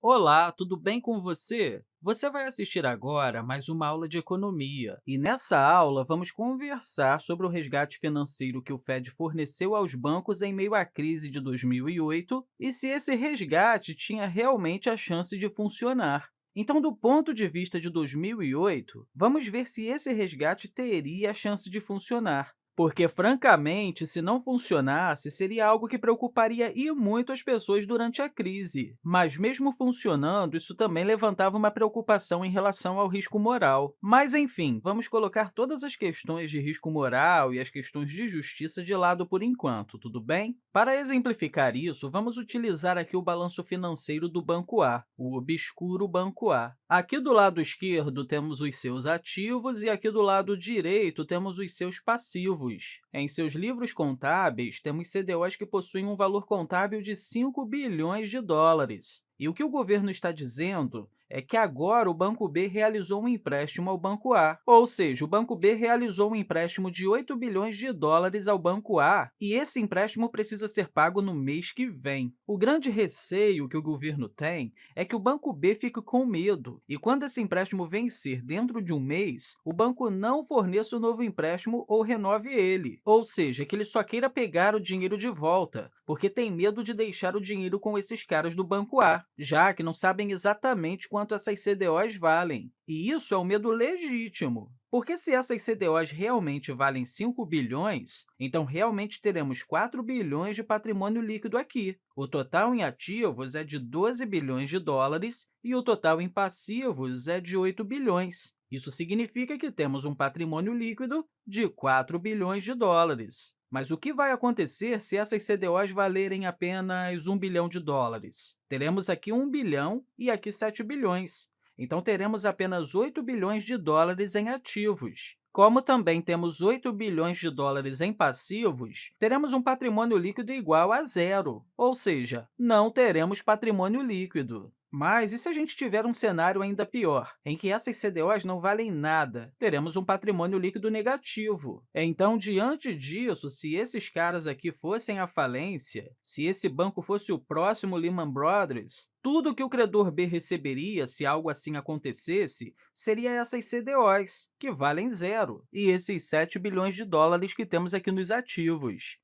Olá, tudo bem com você? Você vai assistir agora mais uma aula de economia. E nessa aula, vamos conversar sobre o resgate financeiro que o Fed forneceu aos bancos em meio à crise de 2008 e se esse resgate tinha realmente a chance de funcionar. Então, do ponto de vista de 2008, vamos ver se esse resgate teria a chance de funcionar. Porque, francamente, se não funcionasse, seria algo que preocuparia e muito as pessoas durante a crise. Mas, mesmo funcionando, isso também levantava uma preocupação em relação ao risco moral. Mas, enfim, vamos colocar todas as questões de risco moral e as questões de justiça de lado por enquanto, tudo bem? Para exemplificar isso, vamos utilizar aqui o balanço financeiro do Banco A, o obscuro Banco A. Aqui do lado esquerdo temos os seus ativos e aqui do lado direito temos os seus passivos. Em seus livros contábeis, temos CDOs que possuem um valor contábil de 5 bilhões de dólares. E o que o governo está dizendo é que agora o Banco B realizou um empréstimo ao Banco A, ou seja, o Banco B realizou um empréstimo de 8 bilhões de dólares ao Banco A, e esse empréstimo precisa ser pago no mês que vem. O grande receio que o governo tem é que o Banco B fique com medo, e quando esse empréstimo vencer dentro de um mês, o banco não forneça o novo empréstimo ou renove ele, ou seja, que ele só queira pegar o dinheiro de volta, porque tem medo de deixar o dinheiro com esses caras do Banco A, já que não sabem exatamente essas CDOs valem. E isso é um medo legítimo, porque se essas CDOs realmente valem 5 bilhões, então realmente teremos 4 bilhões de patrimônio líquido aqui. O total em ativos é de 12 bilhões de dólares e o total em passivos é de 8 bilhões. Isso significa que temos um patrimônio líquido de 4 bilhões de dólares. Mas o que vai acontecer se essas CDOs valerem apenas 1 bilhão de dólares? Teremos aqui 1 bilhão e aqui 7 bilhões. Então, teremos apenas 8 bilhões de dólares em ativos. Como também temos 8 bilhões de dólares em passivos, teremos um patrimônio líquido igual a zero, ou seja, não teremos patrimônio líquido. Mas e se a gente tiver um cenário ainda pior, em que essas CDOs não valem nada? Teremos um patrimônio líquido negativo. Então, diante disso, se esses caras aqui fossem à falência, se esse banco fosse o próximo Lehman Brothers, tudo que o credor B receberia se algo assim acontecesse seria essas CDOs, que valem zero, e esses 7 bilhões de dólares que temos aqui nos ativos.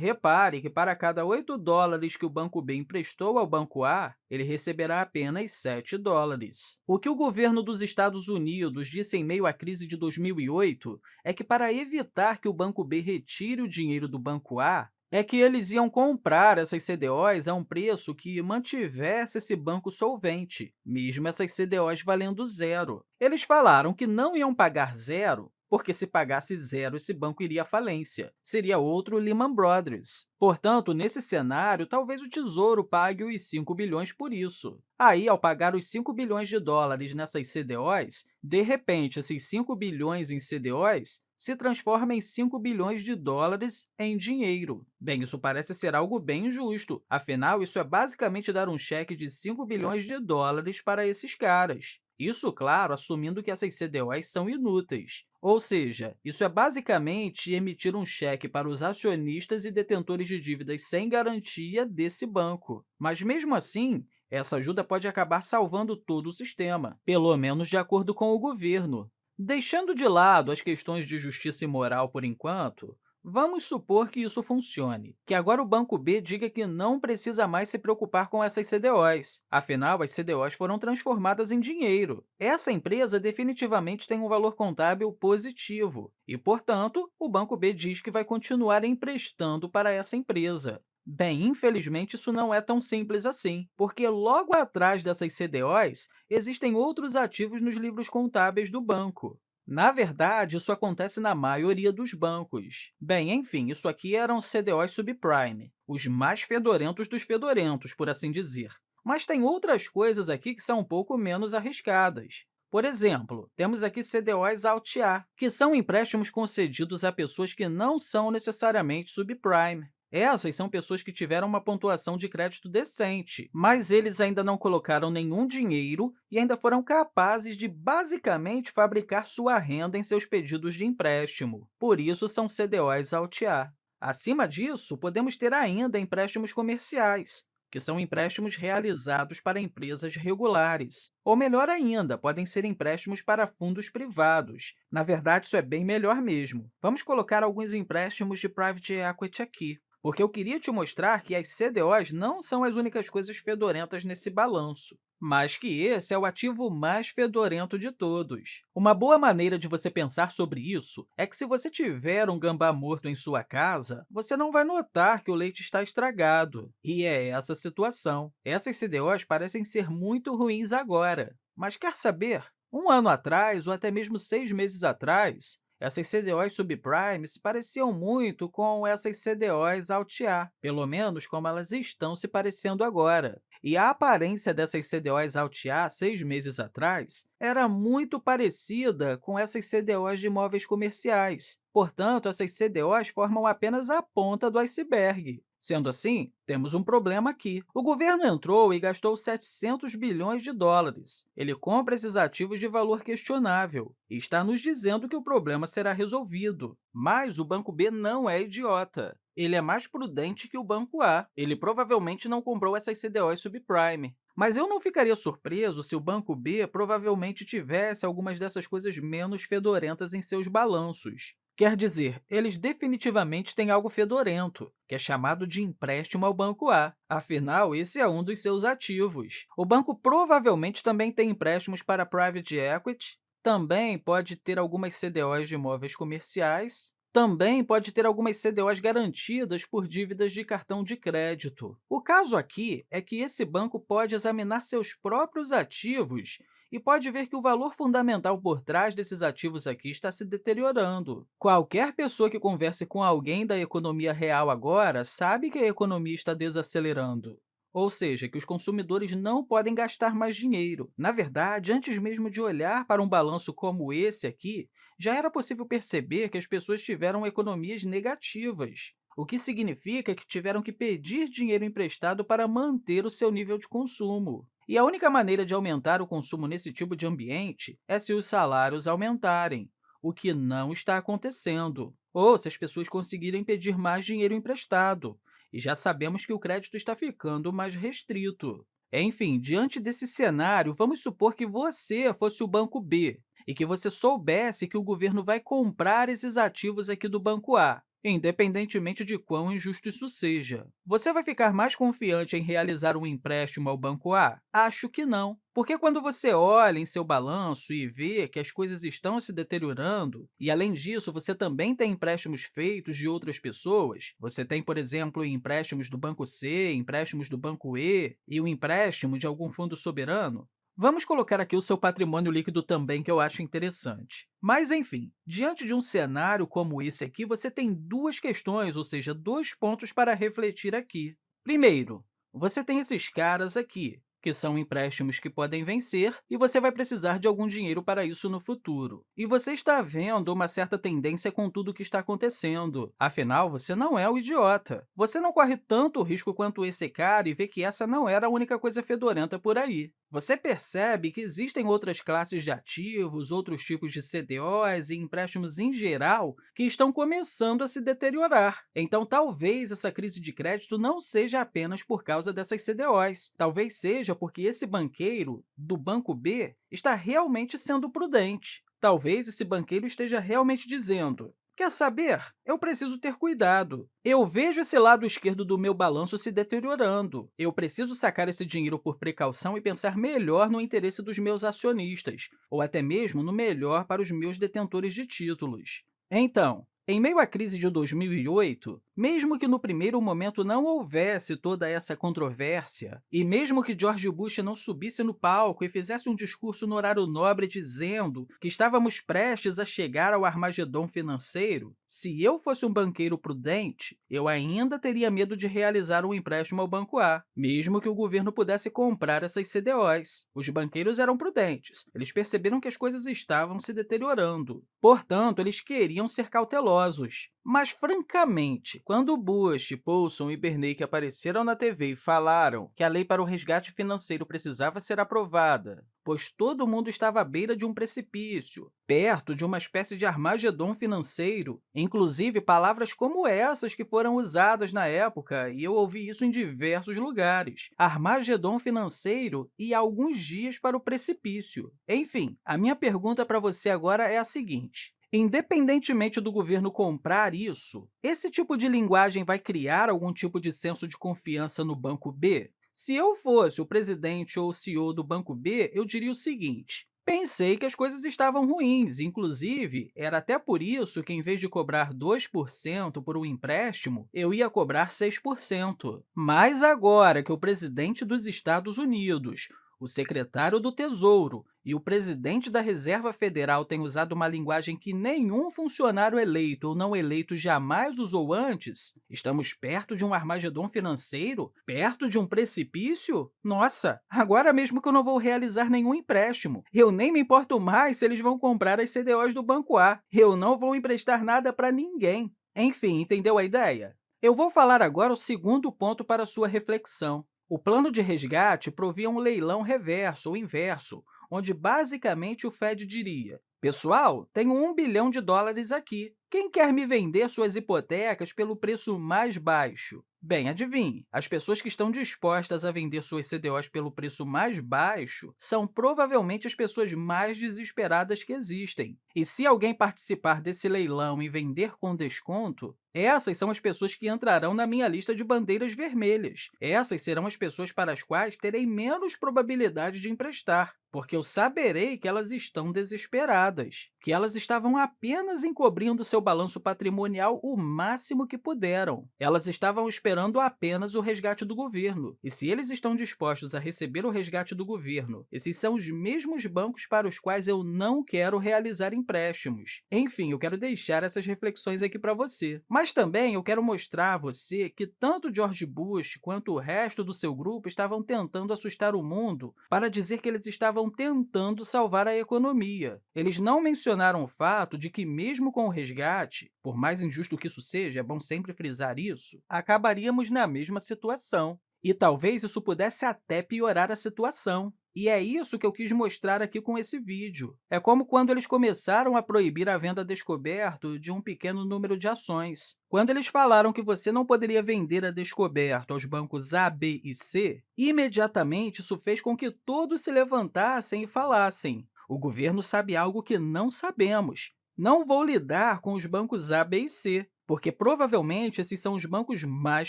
Repare que, para cada 8 dólares que o Banco B emprestou ao Banco A, ele receberá apenas 7 dólares. O que o governo dos Estados Unidos disse em meio à crise de 2008 é que, para evitar que o Banco B retire o dinheiro do Banco A, é que eles iam comprar essas CDOs a um preço que mantivesse esse banco solvente, mesmo essas CDOs valendo zero. Eles falaram que não iam pagar zero porque se pagasse zero, esse banco iria à falência. Seria outro Lehman Brothers. Portanto, nesse cenário, talvez o Tesouro pague os 5 bilhões por isso. Aí, ao pagar os 5 bilhões de dólares nessas CDOs, de repente, esses 5 bilhões em CDOs se transformam em 5 bilhões de dólares em dinheiro. Bem, isso parece ser algo bem injusto, afinal, isso é basicamente dar um cheque de 5 bilhões de dólares para esses caras. Isso, claro, assumindo que essas CDOs são inúteis. Ou seja, isso é basicamente emitir um cheque para os acionistas e detentores de dívidas sem garantia desse banco. Mas, mesmo assim, essa ajuda pode acabar salvando todo o sistema, pelo menos de acordo com o governo. Deixando de lado as questões de justiça e moral por enquanto, Vamos supor que isso funcione, que agora o Banco B diga que não precisa mais se preocupar com essas CDOs. Afinal, as CDOs foram transformadas em dinheiro. Essa empresa definitivamente tem um valor contábil positivo e, portanto, o Banco B diz que vai continuar emprestando para essa empresa. Bem, infelizmente, isso não é tão simples assim, porque logo atrás dessas CDOs existem outros ativos nos livros contábeis do banco. Na verdade, isso acontece na maioria dos bancos. Bem, enfim, isso aqui eram CDOs subprime, os mais fedorentos dos fedorentos, por assim dizer. Mas tem outras coisas aqui que são um pouco menos arriscadas. Por exemplo, temos aqui CDOs Alt-A, que são empréstimos concedidos a pessoas que não são necessariamente subprime. Essas são pessoas que tiveram uma pontuação de crédito decente, mas eles ainda não colocaram nenhum dinheiro e ainda foram capazes de, basicamente, fabricar sua renda em seus pedidos de empréstimo. Por isso, são CDOs Alt-A. Acima disso, podemos ter ainda empréstimos comerciais, que são empréstimos realizados para empresas regulares. Ou melhor ainda, podem ser empréstimos para fundos privados. Na verdade, isso é bem melhor mesmo. Vamos colocar alguns empréstimos de private equity aqui porque eu queria te mostrar que as CDOs não são as únicas coisas fedorentas nesse balanço, mas que esse é o ativo mais fedorento de todos. Uma boa maneira de você pensar sobre isso é que, se você tiver um gambá morto em sua casa, você não vai notar que o leite está estragado. E é essa a situação. Essas CDOs parecem ser muito ruins agora, mas quer saber? Um ano atrás, ou até mesmo seis meses atrás, essas CDOs subprime se pareciam muito com essas CDOs Alt-A, pelo menos como elas estão se parecendo agora. E a aparência dessas CDOs Alt-A, seis meses atrás, era muito parecida com essas CDOs de imóveis comerciais. Portanto, essas CDOs formam apenas a ponta do iceberg. Sendo assim, temos um problema aqui. O governo entrou e gastou 700 bilhões de dólares. Ele compra esses ativos de valor questionável e está nos dizendo que o problema será resolvido. Mas o Banco B não é idiota. Ele é mais prudente que o Banco A. Ele provavelmente não comprou essas CDOs subprime. Mas eu não ficaria surpreso se o Banco B provavelmente tivesse algumas dessas coisas menos fedorentas em seus balanços. Quer dizer, eles definitivamente têm algo fedorento, que é chamado de empréstimo ao Banco A. Afinal, esse é um dos seus ativos. O banco provavelmente também tem empréstimos para private equity, também pode ter algumas CDOs de imóveis comerciais, também pode ter algumas CDOs garantidas por dívidas de cartão de crédito. O caso aqui é que esse banco pode examinar seus próprios ativos e pode ver que o valor fundamental por trás desses ativos aqui está se deteriorando. Qualquer pessoa que converse com alguém da economia real agora sabe que a economia está desacelerando ou seja, que os consumidores não podem gastar mais dinheiro. Na verdade, antes mesmo de olhar para um balanço como esse aqui, já era possível perceber que as pessoas tiveram economias negativas, o que significa que tiveram que pedir dinheiro emprestado para manter o seu nível de consumo. E a única maneira de aumentar o consumo nesse tipo de ambiente é se os salários aumentarem, o que não está acontecendo, ou se as pessoas conseguirem pedir mais dinheiro emprestado, e já sabemos que o crédito está ficando mais restrito. Enfim, diante desse cenário, vamos supor que você fosse o Banco B e que você soubesse que o governo vai comprar esses ativos aqui do Banco A independentemente de quão injusto isso seja. Você vai ficar mais confiante em realizar um empréstimo ao Banco A? Acho que não, porque quando você olha em seu balanço e vê que as coisas estão se deteriorando, e, além disso, você também tem empréstimos feitos de outras pessoas, você tem, por exemplo, empréstimos do Banco C, empréstimos do Banco E e o empréstimo de algum fundo soberano, Vamos colocar aqui o seu patrimônio líquido também, que eu acho interessante. Mas, enfim, diante de um cenário como esse aqui, você tem duas questões, ou seja, dois pontos para refletir aqui. Primeiro, você tem esses caras aqui, que são empréstimos que podem vencer, e você vai precisar de algum dinheiro para isso no futuro. E você está vendo uma certa tendência com tudo o que está acontecendo. Afinal, você não é o idiota. Você não corre tanto risco quanto esse cara e vê que essa não era a única coisa fedorenta por aí. Você percebe que existem outras classes de ativos, outros tipos de CDOs e empréstimos em geral que estão começando a se deteriorar. Então, talvez essa crise de crédito não seja apenas por causa dessas CDOs. Talvez seja porque esse banqueiro do Banco B está realmente sendo prudente. Talvez esse banqueiro esteja realmente dizendo Quer saber? Eu preciso ter cuidado. Eu vejo esse lado esquerdo do meu balanço se deteriorando. Eu preciso sacar esse dinheiro por precaução e pensar melhor no interesse dos meus acionistas, ou até mesmo no melhor para os meus detentores de títulos. Então, em meio à crise de 2008, mesmo que no primeiro momento não houvesse toda essa controvérsia, e mesmo que George Bush não subisse no palco e fizesse um discurso no horário nobre dizendo que estávamos prestes a chegar ao Armagedon financeiro, se eu fosse um banqueiro prudente, eu ainda teria medo de realizar um empréstimo ao Banco A, mesmo que o governo pudesse comprar essas CDOs. Os banqueiros eram prudentes, eles perceberam que as coisas estavam se deteriorando. Portanto, eles queriam ser cautelosos. Mas, francamente, quando Bush, Paulson e Bernanke apareceram na TV e falaram que a lei para o resgate financeiro precisava ser aprovada, pois todo mundo estava à beira de um precipício, perto de uma espécie de Armagedon financeiro, inclusive palavras como essas que foram usadas na época, e eu ouvi isso em diversos lugares, Armagedon financeiro e alguns dias para o precipício. Enfim, a minha pergunta para você agora é a seguinte, Independentemente do governo comprar isso, esse tipo de linguagem vai criar algum tipo de senso de confiança no Banco B? Se eu fosse o presidente ou o CEO do Banco B, eu diria o seguinte, Pensei que as coisas estavam ruins, inclusive, era até por isso que, em vez de cobrar 2% por um empréstimo, eu ia cobrar 6%. Mas agora que o presidente dos Estados Unidos, o secretário do Tesouro e o presidente da Reserva Federal têm usado uma linguagem que nenhum funcionário eleito ou não eleito jamais usou antes, estamos perto de um armagedom financeiro? Perto de um precipício? Nossa, agora mesmo que eu não vou realizar nenhum empréstimo. Eu nem me importo mais se eles vão comprar as CDOs do Banco A. Eu não vou emprestar nada para ninguém. Enfim, entendeu a ideia? Eu vou falar agora o segundo ponto para sua reflexão. O plano de resgate provia um leilão reverso ou inverso, onde basicamente o Fed diria Pessoal, tenho um bilhão de dólares aqui. Quem quer me vender suas hipotecas pelo preço mais baixo? Bem, adivinhe, as pessoas que estão dispostas a vender suas CDOs pelo preço mais baixo são provavelmente as pessoas mais desesperadas que existem. E se alguém participar desse leilão e vender com desconto, essas são as pessoas que entrarão na minha lista de bandeiras vermelhas. Essas serão as pessoas para as quais terei menos probabilidade de emprestar, porque eu saberei que elas estão desesperadas, que elas estavam apenas encobrindo seu balanço patrimonial o máximo que puderam. Elas estavam esperando apenas o resgate do governo. E se eles estão dispostos a receber o resgate do governo, esses são os mesmos bancos para os quais eu não quero realizar empréstimos. Enfim, eu quero deixar essas reflexões aqui para você. Mas também eu quero mostrar a você que tanto George Bush quanto o resto do seu grupo estavam tentando assustar o mundo para dizer que eles estavam tentando salvar a economia. Eles não mencionaram o fato de que, mesmo com o resgate, por mais injusto que isso seja, é bom sempre frisar isso, acabaria estaríamos na mesma situação. E talvez isso pudesse até piorar a situação. E é isso que eu quis mostrar aqui com esse vídeo. É como quando eles começaram a proibir a venda descoberto de um pequeno número de ações. Quando eles falaram que você não poderia vender a descoberto aos bancos A, B e C, imediatamente isso fez com que todos se levantassem e falassem o governo sabe algo que não sabemos. Não vou lidar com os bancos A, B e C porque provavelmente esses são os bancos mais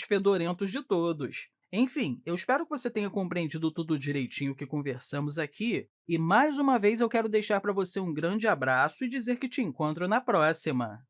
fedorentos de todos. Enfim, eu espero que você tenha compreendido tudo direitinho que conversamos aqui, e mais uma vez eu quero deixar para você um grande abraço e dizer que te encontro na próxima!